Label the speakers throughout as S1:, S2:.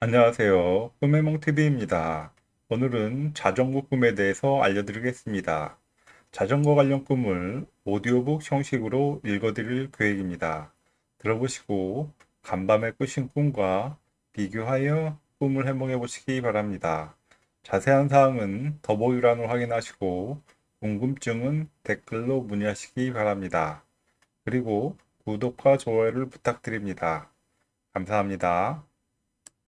S1: 안녕하세요. 꿈해몽TV입니다. 오늘은 자전거 꿈에 대해서 알려드리겠습니다. 자전거 관련 꿈을 오디오북 형식으로 읽어드릴 계획입니다. 들어보시고 간밤에 꾸신 꿈과 비교하여 꿈을 해몽해 보시기 바랍니다. 자세한 사항은 더보기란을 확인하시고 궁금증은 댓글로 문의하시기 바랍니다. 그리고 구독과 좋아요를 부탁드립니다. 감사합니다.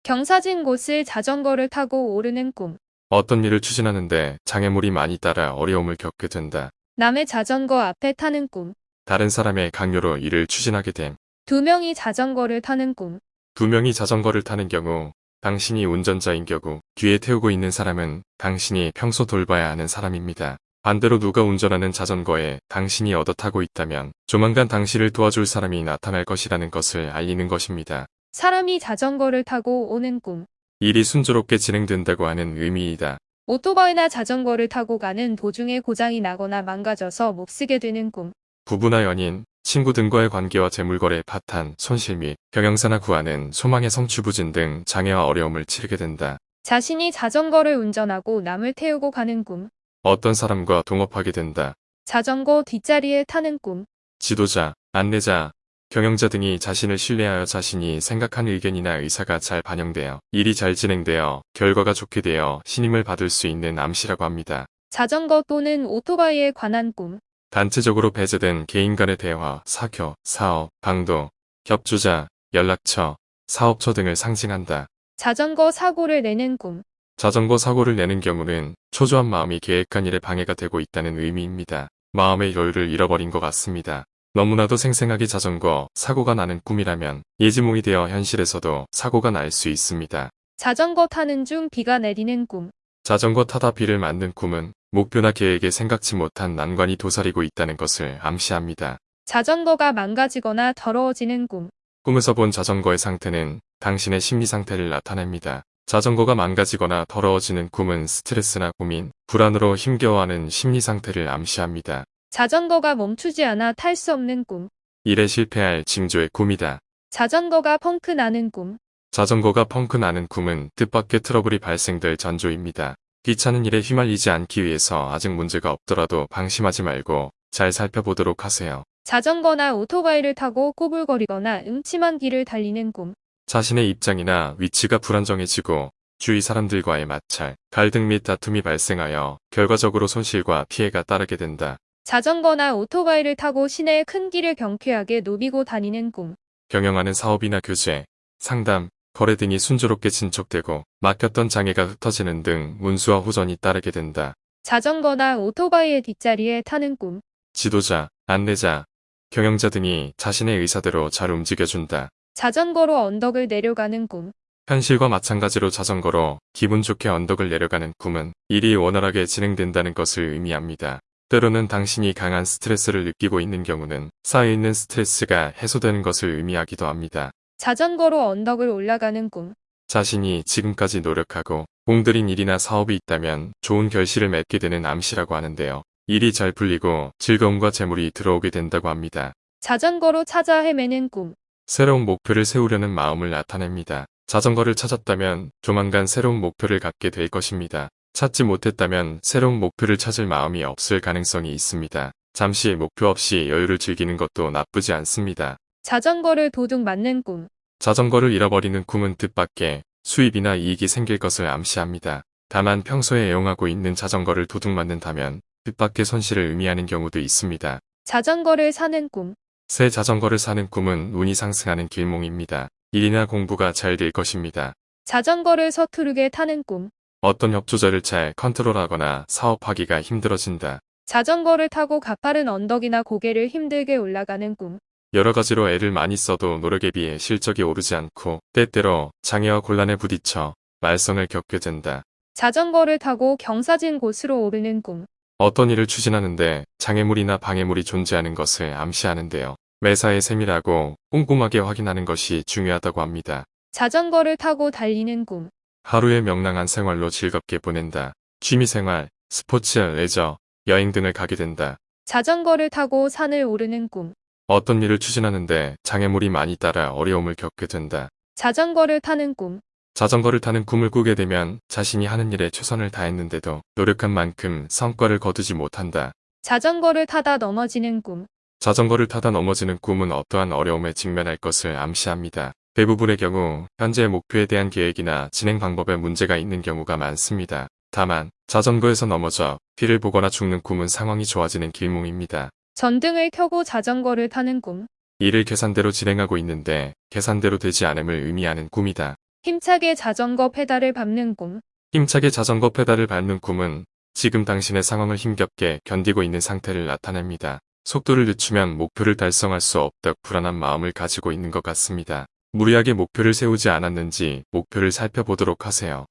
S2: 경사진 곳을 자전거를 타고 오르는 꿈.
S3: 어떤 일을 추진하는데 장애물이 많이 따라 어려움을 겪게 된다.
S2: 남의 자전거 앞에 타는 꿈.
S3: 다른 사람의 강요로 일을 추진하게 됨.
S2: 두 명이 자전거를 타는 꿈.
S3: 두 명이 자전거를 타는 경우 당신이 운전자인 경우 뒤에 태우고 있는 사람은 당신이 평소 돌봐야 하는 사람입니다. 반대로 누가 운전하는 자전거에 당신이 얻어 타고 있다면 조만간 당신을 도와줄 사람이 나타날 것이라는 것을 알리는 것입니다.
S2: 사람이 자전거를 타고 오는 꿈.
S3: 일이 순조롭게 진행된다고 하는 의미이다.
S2: 오토바이나 자전거를 타고 가는 도중에 고장이 나거나 망가져서 못 쓰게 되는 꿈.
S3: 부부나 연인, 친구 등과의 관계와 재물거래, 파탄, 손실 및 경영사나 구하는 소망의 성취부진 등 장애와 어려움을 치르게 된다.
S2: 자신이 자전거를 운전하고 남을 태우고 가는 꿈.
S3: 어떤 사람과 동업하게 된다.
S2: 자전거 뒷자리에 타는 꿈.
S3: 지도자, 안내자, 경영자 등이 자신을 신뢰하여 자신이 생각한 의견이나 의사가 잘 반영되어 일이 잘 진행되어 결과가 좋게 되어 신임을 받을 수 있는 암시라고 합니다.
S2: 자전거 또는 오토바이에 관한 꿈.
S3: 단체적으로 배제된 개인 간의 대화, 사교, 사업, 강도, 겹주자, 연락처, 사업처 등을 상징한다.
S2: 자전거 사고를 내는 꿈.
S3: 자전거 사고를 내는 경우는 초조한 마음이 계획한 일에 방해가 되고 있다는 의미입니다. 마음의 여유를 잃어버린 것 같습니다. 너무나도 생생하게 자전거 사고가 나는 꿈이라면 예지몽이 되어 현실에서도 사고가 날 수 있습니다.
S2: 자전거 타는 중 비가 내리는 꿈.
S3: 자전거 타다 비를 맞는 꿈은 목표나 계획에 생각지 못한 난관이 도사리고 있다는 것을 암시합니다.
S2: 자전거가 망가지거나 더러워지는 꿈.
S3: 꿈에서 본 자전거의 상태는 당신의 심리 상태를 나타냅니다. 자전거가 망가지거나 더러워지는 꿈은 스트레스나 고민, 불안으로 힘겨워하는 심리 상태를 암시합니다.
S2: 자전거가 멈추지 않아 탈 수 없는 꿈.
S3: 일에 실패할 징조의 꿈이다.
S2: 자전거가 펑크 나는 꿈.
S3: 자전거가 펑크 나는 꿈은 뜻밖의 트러블이 발생될 전조입니다. 귀찮은 일에 휘말리지 않기 위해서 아직 문제가 없더라도 방심하지 말고 잘 살펴보도록 하세요.
S2: 자전거나 오토바이를 타고 꼬불거리거나 음침한 길을 달리는 꿈.
S3: 자신의 입장이나 위치가 불안정해지고 주위 사람들과의 마찰, 갈등 및 다툼이 발생하여 결과적으로 손실과 피해가 따르게 된다.
S2: 자전거나 오토바이를 타고 시내의 큰 길을 경쾌하게 누비고 다니는 꿈.
S3: 경영하는 사업이나 교제, 상담, 거래 등이 순조롭게 진척되고 막혔던 장애가 흩어지는 등 운수와 호전이 따르게 된다.
S2: 자전거나 오토바이의 뒷자리에 타는 꿈.
S3: 지도자, 안내자, 경영자 등이 자신의 의사대로 잘 움직여준다.
S2: 자전거로 언덕을 내려가는 꿈.
S3: 현실과 마찬가지로 자전거로 기분 좋게 언덕을 내려가는 꿈은 일이 원활하게 진행된다는 것을 의미합니다. 때로는 당신이 강한 스트레스를 느끼고 있는 경우는 쌓여있는 스트레스가 해소되는 것을 의미하기도 합니다.
S2: 자전거로 언덕을 올라가는 꿈.
S3: 자신이 지금까지 노력하고 공들인 일이나 사업이 있다면 좋은 결실을 맺게 되는 암시라고 하는데요. 일이 잘 풀리고 즐거움과 재물이 들어오게 된다고 합니다.
S2: 자전거로 찾아 헤매는 꿈.
S3: 새로운 목표를 세우려는 마음을 나타냅니다. 자전거를 찾았다면 조만간 새로운 목표를 갖게 될 것입니다. 찾지 못했다면 새로운 목표를 찾을 마음이 없을 가능성이 있습니다. 잠시 목표 없이 여유를 즐기는 것도 나쁘지 않습니다.
S2: 자전거를 도둑 맞는 꿈.
S3: 자전거를 잃어버리는 꿈은 뜻밖의 수입이나 이익이 생길 것을 암시합니다. 다만 평소에 애용하고 있는 자전거를 도둑 맞는다면 뜻밖의 손실을 의미하는 경우도 있습니다.
S2: 자전거를 사는 꿈.
S3: 새 자전거를 사는 꿈은 운이 상승하는 길몽입니다. 일이나 공부가 잘 될 것입니다.
S2: 자전거를 서투르게 타는 꿈.
S3: 어떤 협조자를 잘 컨트롤하거나 사업하기가 힘들어진다.
S2: 자전거를 타고 가파른 언덕이나 고개를 힘들게 올라가는 꿈.
S3: 여러 가지로 애를 많이 써도 노력에 비해 실적이 오르지 않고 때때로 장애와 곤란에 부딪혀 말썽을 겪게 된다.
S2: 자전거를 타고 경사진 곳으로 오르는 꿈.
S3: 어떤 일을 추진하는데 장애물이나 방해물이 존재하는 것을 암시하는데요. 매사에 세밀하고 꼼꼼하게 확인하는 것이 중요하다고 합니다.
S2: 자전거를 타고 달리는 꿈.
S3: 하루의 명랑한 생활로 즐겁게 보낸다. 취미생활, 스포츠, 레저, 여행 등을 가게 된다.
S2: 자전거를 타고 산을 오르는 꿈.
S3: 어떤 일을 추진하는데 장애물이 많이 따라 어려움을 겪게 된다.
S2: 자전거를 타는 꿈.
S3: 자전거를 타는 꿈을 꾸게 되면 자신이 하는 일에 최선을 다했는데도 노력한 만큼 성과를 거두지 못한다.
S2: 자전거를 타다 넘어지는 꿈.
S3: 자전거를 타다 넘어지는 꿈은 어떠한 어려움에 직면할 것을 암시합니다. 대부분의 경우 현재 목표에 대한 계획이나 진행 방법에 문제가 있는 경우가 많습니다. 다만 자전거에서 넘어져 피를 보거나 죽는 꿈은 상황이 좋아지는 길몽입니다.
S2: 전등을 켜고 자전거를 타는 꿈.
S3: 일을 계산대로 진행하고 있는데 계산대로 되지 않음을 의미하는 꿈이다.
S2: 힘차게 자전거 페달을 밟는 꿈.
S3: 힘차게 자전거 페달을 밟는 꿈은 지금 당신의 상황을 힘겹게 견디고 있는 상태를 나타냅니다. 속도를 늦추면 목표를 달성할 수 없다 불안한 마음을 가지고 있는 것 같습니다. 무리하게 목표를 세우지 않았는지 목표를 살펴보도록 하세요.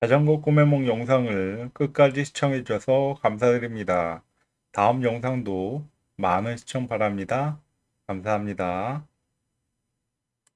S1: 자전거 꿈의 몽 영상을 끝까지 시청해주셔서 감사드립니다. 다음 영상도 많은 시청 바랍니다. 감사합니다.